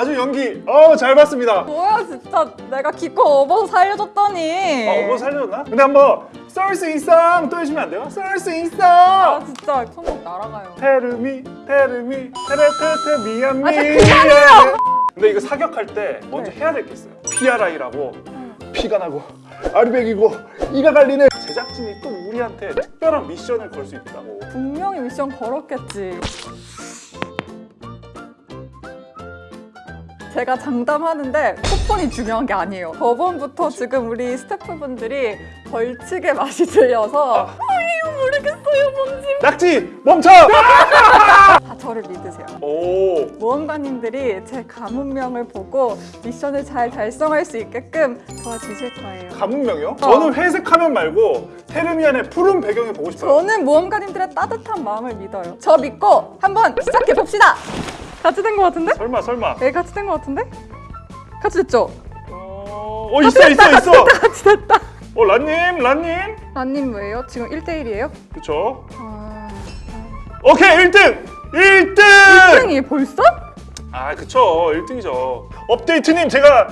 아주 연기. 어잘 봤습니다. 뭐야 진짜. 내가 기껏 업어서 살려줬더니. 어, 뭐 살려줬나? 근데 한번 쏠수 있어. 또 해주면 안 돼요? 쏠수아 있어. 진짜. 손목 날아가요. 테르미 테르미. 테레테테 미안 아, 미안 근데 이거 사격할 때 먼저 네. 해야 될 게 있어요. PRI라고 피가 나고 아르백이고 이가 갈리는 제작진이 또 우리한테 특별한 미션을 걸 수 있다고. 분명히 미션 걸었겠지 제가 장담하는데 쿠폰이 중요한 게 아니에요. 저번부터 지금 우리 스태프분들이 벌칙의 맛이 들려서 아, 이거 모르겠어요 뭔지. 낙지 멈춰! 다 저를 믿으세요. 오. 모험가님들이 제 가문명을 보고 미션을 잘 달성할 수 있게끔 도와주실 거예요. 가문명이요? 저는 회색 화면 말고 테르미안의 푸른 배경을 보고 싶어요. 저는 모험가님들의 따뜻한 마음을 믿어요. 저 믿고 한번 시작해 봅시다 같이 된것 같은데? 설마 설마 네 같이 된것 같은데? 같이 됐죠? 어, 어 있어 있어 있어 같이 됐다 어 란님 란님 라님 뭐예요? 지금 1대1이에요? 그쵸 아... 오케이 1등 1등 1등이 벌써? 아 그쵸 1등이죠 업데이트님 제가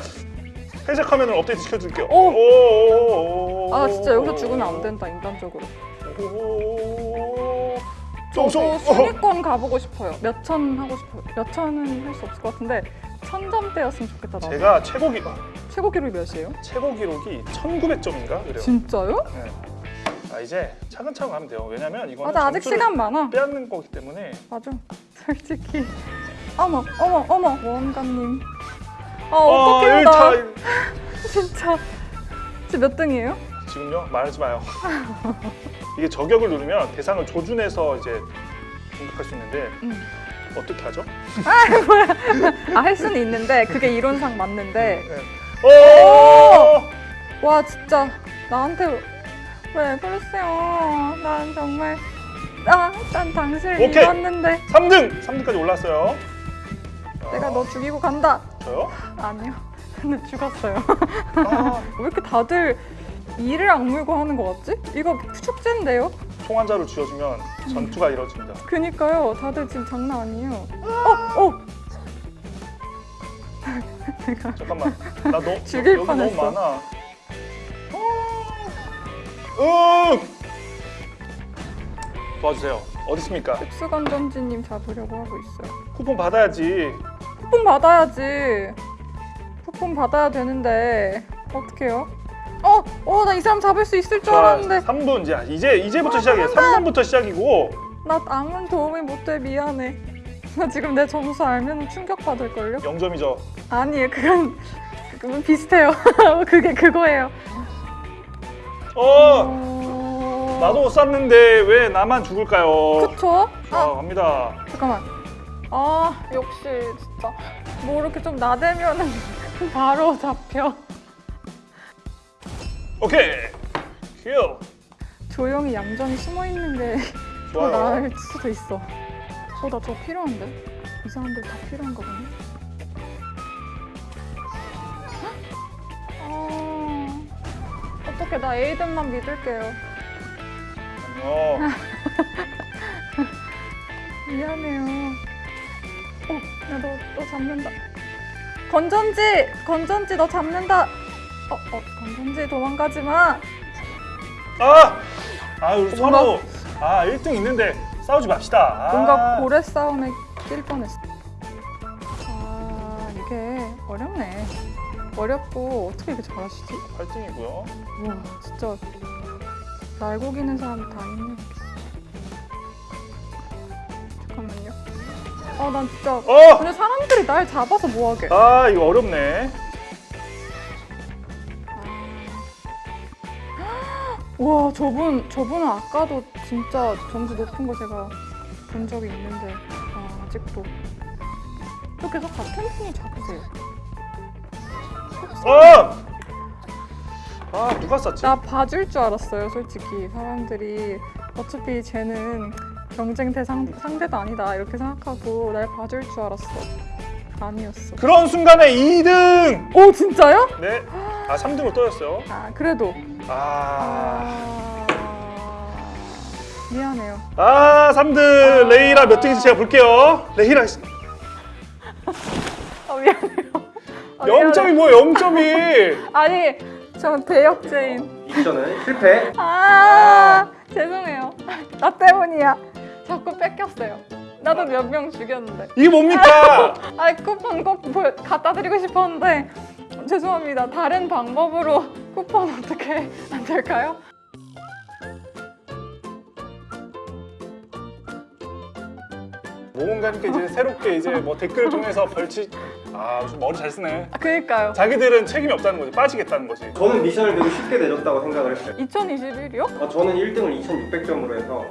회색 화면을 업데이트 시켜줄게요 오. 오. 아 진짜 여기서 죽으면 안 된다 인간적으로 오. 저도. 순위권 가보고 싶어요. 몇 천 하고 싶어요. 몇 천은 할 수 없을 것 같은데 천 점대였으면 좋겠다 나 제가 최고 기 최고 기록이 몇이에요? 최고 기록이 1900점인가? 그래요. 진짜요? 네. 아 이제 차근차근 하면 돼요. 왜냐면 이거는 맞아 아직 시간 많아. 빼앗는 거기 때문에. 맞아. 솔직히. 어머 어머 어머. 원감님. 아 어, 어떡해요 나. 1차 진짜. 지금 몇 등이에요? 지금요? 말하지 마요. 이게 저격을 누르면 대상을 조준해서 이제 공격할 수 있는데 음. 어떻게 하죠? 아할 수는 있는데 그게 이론상 맞는데. 오! 와 진짜. 나한테 왜 그러세요? 난 정말. 아, 난 당신을 오케이. 믿었는데. 3등! 3등까지 올랐어요. 내가 너 죽이고 간다. 저요? 아니요. 근데 죽었어요. 아, 왜 이렇게 다들 이를 악물고 하는 거 같지? 이거 축제인데요? 자루 쥐어주면 전투가 이루어집니다 그니까요 다들 지금 장난 아니에요 어! 어! 내가 잠깐만 나 너, 죽일 여기 뻔했어. 너무 많아 응! 도와주세요 어디 있습니까? 특수건전지님 잡으려고 하고 있어요 쿠폰 받아야지 쿠폰 받아야지 쿠폰 받아야 되는데 어떡해요? 어! 어! 나 이 사람 잡을 수 있을 줄 알았는데 3분 이제 이제 이제부터 시작이에요 잠깐만. 3분부터 시작이고 나 아무 도움이 못돼 미안해 나 지금 내 점수 알면 충격받을걸요? 0점이죠 아니에요 그건 그건 비슷해요 그게 그거예요 어 어... 나도 쌌는데 왜 나만 죽을까요? 그쵸? 자 아 갑니다 잠깐만 아 역시 진짜 뭐 이렇게 좀 나대면은 바로 잡혀 오케이. 킬 조용히 얌전히 숨어있는 게 더 나을 수도 있어. 어 나 저거 필요한데? 이 사람들 다 필요한가 보네. 아 어떡해. 나 에이든만 믿을게요. 어. 미안해요. 어, 야너 너 잡는다. 건전지! 건전지 너 잡는다 어, 어 건전지 도망가지 마 아! 아 우리 뭔가- 서로 아 1등 있는데 싸우지 맙시다 아. 뭔가 고래 싸움에 낄 뻔했어. 아 이게 어렵네. 어렵고 어떻게 이렇게 잘하시지? 8등이고요 와 진짜 날고기는 사람 다 있네. 잠깐만요. 아 난 진짜 어! 근데 사람들이 날 잡아서 뭐하게? 아 이거 어렵네 와 저분 저분은 아까도 진짜 점수 높은 거 제가 본 적이 있는데 아, 아직도 또 계속 같은 분이 잡으세요. 어! 아 누가 쌌지? 나 봐줄 줄 알았어요, 솔직히. 사람들이 어차피 쟤는 경쟁 대상 상대도 아니다 이렇게 생각하고 날 봐줄 줄 알았어. 아니었어. 그런 순간에 2등! 오 진짜요? 네. 아 3등으로 떨어졌어요 아 그래도. 아... 아 미안해요. 아 3등! 아. 레이라 몇 등인지 제가 볼게요 레이라 아, 미안해요. 아, 미안해요. 0점이 뭐야 0점이 아니, 전 대역죄인. 미션은 실패. 아, 죄송해요. 나 때문이야. 자꾸 뺏겼어요. 나도 몇 명 죽였는데. 이게 뭡니까? 아, 쿠폰 꼭 갖다 드리고 싶었는데 죄송합니다. 다른 방법으로 쿠폰 어떻게 안 될까요? 모험가님께 이제 새롭게 이제 뭐 댓글 통해서 벌칙 아 좀 머리 잘 쓰네 아, 그니까요. 자기들은 책임이 없다는 거지 빠지겠다는 거지 저는 미션을 되게 쉽게 내줬다고 생각을 했어요. 2021이요? 아, 저는 1등을 2,600점으로 해서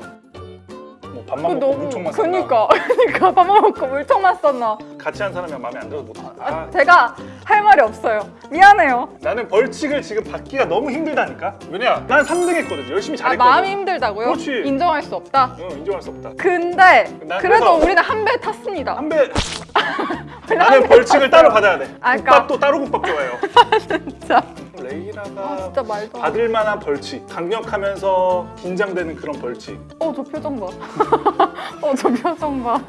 뭐 밥만 먹고 물총만 쏜다 그니까 그니까 밥만 먹고 물총만 썼나 같이 한 사람이 마음에 안 들어서 못하나 아, 아, 제가 할 말이 없어요. 미안해요. 나는 벌칙을 지금 받기가 너무 힘들다니까. 왜냐 난 3등 했거든 열심히 아 잘했거든. 마음이 힘들다고요? 그렇지. 인정할 수 없다? 응, 인정할 수 없다. 근데 나 그래도 우리는 한 배 탔습니다. 한배. 나는 벌칙을 따로 받아야 돼. 아, 그러니까- 따로 국밥 좋아해요. 진짜 레이라가 아 진짜 말도. 받을 만한 벌칙 강력하면서 긴장되는 그런 벌칙. 어 저 표정 봐어 저 표정 봐.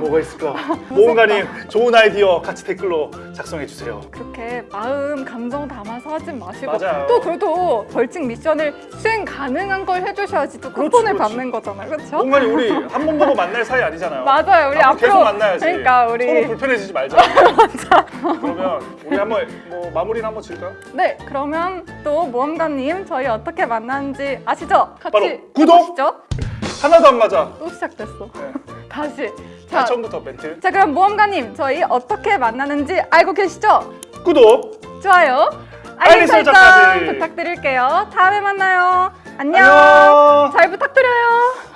뭐가 있을까? 모험가님 좋은 아이디어 같이 댓글로 작성해 주세요. 그렇게 마음 감정 담아서 하지 마시고 맞아요. 또 그래도 벌칙 미션을 수행 가능한 걸 해주셔야지 또 쿠폰을 그렇지. 받는 거잖아요. 그렇죠? 모험가님 우리 한 번 보고 만날 사이 아니잖아요. 맞아요. 우리 앞으로 계속 만나야지. 그러니까 우리 서로 불편해지지 말자. 그러면 우리 한번 뭐 마무리는 한번 질까요? 네, 그러면 또 모험가님 저희 어떻게 만났는지 아시죠? 같이 바로 구독! 해보시죠. 하나도 안 맞아 또 시작됐어. 네. 다시. 자, 자, 처음부터 멘트 자 그럼 모험가님 저희 어떻게 만나는지 알고 계시죠? 구독 좋아요. 알림 설정. 부탁드릴게요. 다음에 만나요. 안녕. 안녕 잘 부탁드려요.